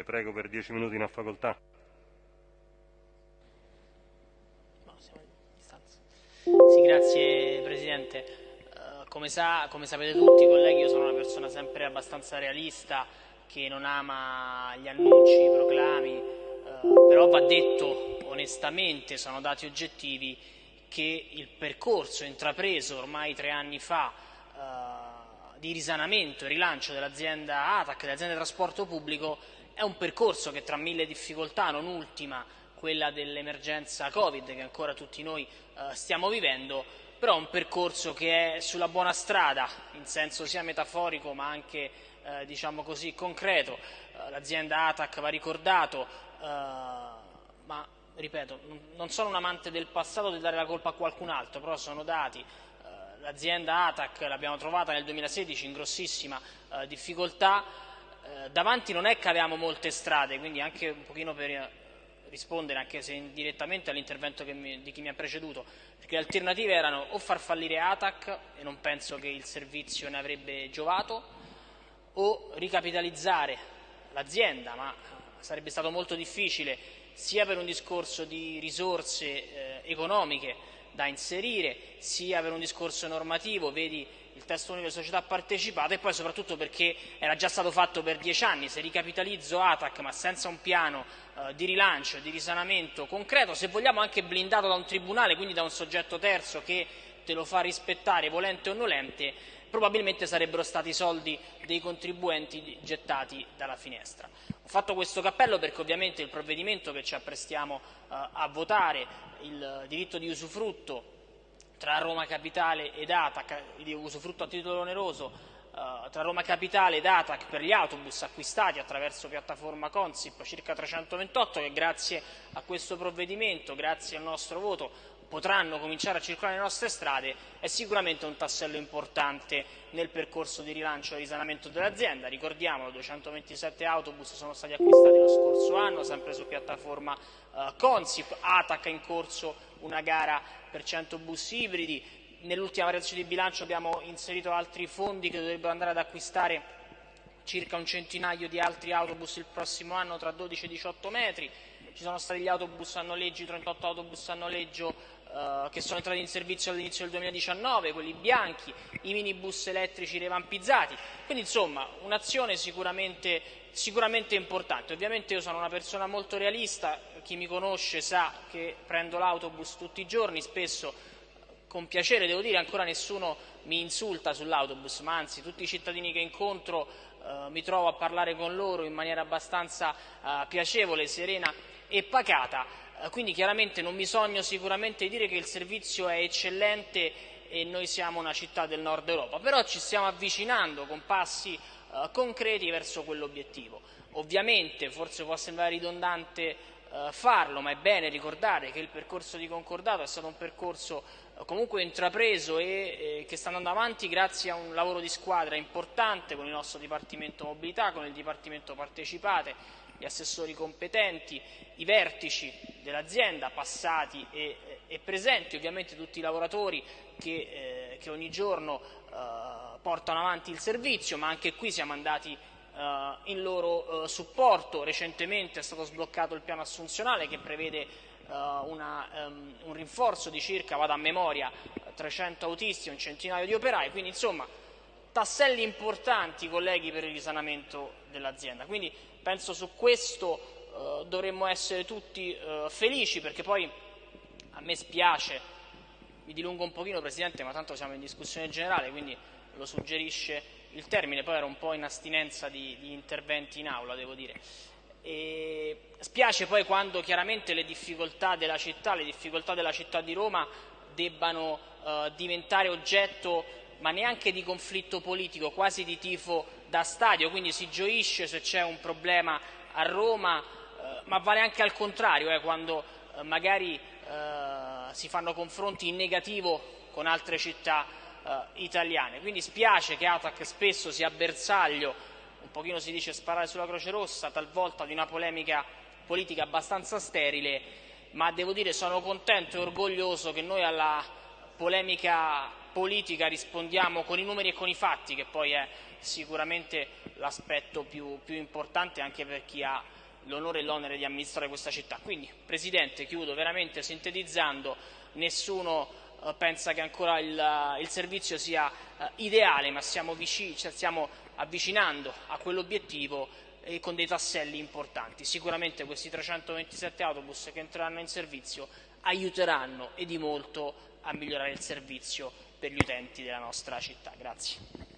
Le prego per dieci minuti in facoltà. Sì, grazie Presidente. Uh, come, sa, come, sapete tutti, colleghi, io sono una persona sempre abbastanza realista, che non ama gli annunci, i proclami, uh, però va detto onestamente, sono dati oggettivi, che il percorso intrapreso ormai tre anni fa uh, di risanamento e rilancio dell'azienda ATAC, dell'azienda di trasporto pubblico, è un percorso che tra mille difficoltà, non ultima quella dell'emergenza Covid che ancora tutti noi eh, stiamo vivendo, però è un percorso che è sulla buona strada, in senso sia metaforico ma anche eh, diciamo così, concreto. Eh, l'azienda ATAC va ricordato, eh, ma ripeto, non sono un amante del passato di dare la colpa a qualcun altro, però sono dati. Eh, l'azienda ATAC l'abbiamo trovata nel 2016 in grossissima eh, davanti non è che avevamo molte strade, quindi anche un pochino per rispondere anche se indirettamente all'intervento di chi mi ha preceduto, perché le alternative erano o far fallire ATAC, e non penso che il servizio ne avrebbe giovato, o ricapitalizzare l'azienda, ma sarebbe stato molto difficile sia per un discorso di risorse eh, economiche da inserire, sia per un discorso normativo, vedi il testo unico delle società partecipate e poi soprattutto perché era già stato fatto per dieci anni, se ricapitalizzo ATAC ma senza un piano eh, di rilancio, di risanamento concreto, se vogliamo anche blindato da un tribunale, quindi da un soggetto terzo che te lo fa rispettare volente o nolente, probabilmente sarebbero stati soldi dei contribuenti gettati dalla finestra. Ho fatto questo cappello perché ovviamente il provvedimento che ci apprestiamo eh, a votare, il diritto di usufrutto tra Roma Capitale ed ATAC, di usufrutto a titolo oneroso, uh, tra Roma Capitale ed ATAC per gli autobus acquistati attraverso piattaforma Consip, circa 328, che grazie a questo provvedimento, grazie al nostro voto, potranno cominciare a circolare nelle nostre strade, è sicuramente un tassello importante nel percorso di rilancio e risanamento dell'azienda. Ricordiamolo, 227 autobus sono stati acquistati lo scorso anno, sempre su piattaforma uh, Consip, ATAC è in corso una gara per 100 bus ibridi, nell'ultima variazione di bilancio abbiamo inserito altri fondi che dovrebbero andare ad acquistare circa un centinaio di altri autobus il prossimo anno tra 12 e 18 metri, ci sono stati gli autobus a noleggio, 38 autobus a noleggio eh, che sono entrati in servizio all'inizio del 2019, quelli bianchi, i minibus elettrici revampizzati, quindi insomma un'azione sicuramente, sicuramente importante. Ovviamente io sono una persona molto realista, chi mi conosce sa che prendo l'autobus tutti i giorni, spesso con piacere devo dire ancora nessuno mi insulta sull'autobus, ma anzi tutti i cittadini che incontro eh, mi trovo a parlare con loro in maniera abbastanza eh, piacevole, serena e pacata, eh, quindi chiaramente non bisogna sicuramente dire che il servizio è eccellente e noi siamo una città del nord Europa, però ci stiamo avvicinando con passi eh, concreti verso quell'obiettivo. Ovviamente, forse può sembrare ridondante eh, farlo, ma è bene ricordare che il percorso di concordato è stato un percorso eh, comunque intrapreso e eh, che sta andando avanti grazie a un lavoro di squadra importante con il nostro Dipartimento Mobilità, con il Dipartimento Partecipate, gli assessori competenti, i vertici dell'azienda passati e, e, presenti, ovviamente tutti i lavoratori che, eh, che ogni giorno eh, portano avanti il servizio, ma anche qui siamo andati eh, in loro eh, supporto. Recentemente è stato sbloccato il piano assunzionale che prevede eh, una, um, un rinforzo di circa, vado a memoria, 300 autisti e un centinaio di operai, quindi insomma tasselli importanti colleghi per il risanamento dell'azienda. Quindi penso su questo dovremmo essere tutti felici perché poi a me spiace, mi dilungo un pochino Presidente, ma tanto siamo in discussione generale, quindi lo suggerisce il termine poi era un po' in astinenza di, di interventi in aula, devo dire. E spiace poi quando chiaramente le difficoltà della città, le difficoltà della città di Roma debbano eh, diventare oggetto ma neanche di conflitto politico, quasi di tifo da stadio, quindi si gioisce se c'è un problema a Roma, eh, ma vale anche al contrario, eh, quando eh, magari eh, si fanno confronti in negativo con altre città eh, italiane. Quindi spiace che Atac spesso sia bersaglio, un pochino si dice sparare sulla Croce Rossa, talvolta di una polemica politica abbastanza sterile, ma devo dire sono contento e orgoglioso che noi alla polemica politica rispondiamo con i numeri e con i fatti, che poi è sicuramente l'aspetto più, più importante anche per chi ha l'onore e l'onere di amministrare questa città. Quindi, Presidente, chiudo veramente sintetizzando, nessuno eh, pensa che ancora il, il servizio sia eh, ideale, ma siamo, vicini, cioè stiamo avvicinando a quell'obiettivo e con dei tasselli importanti. Sicuramente questi 327 autobus che entreranno in servizio aiuteranno e di molto a migliorare il servizio per gli utenti della nostra città. Grazie.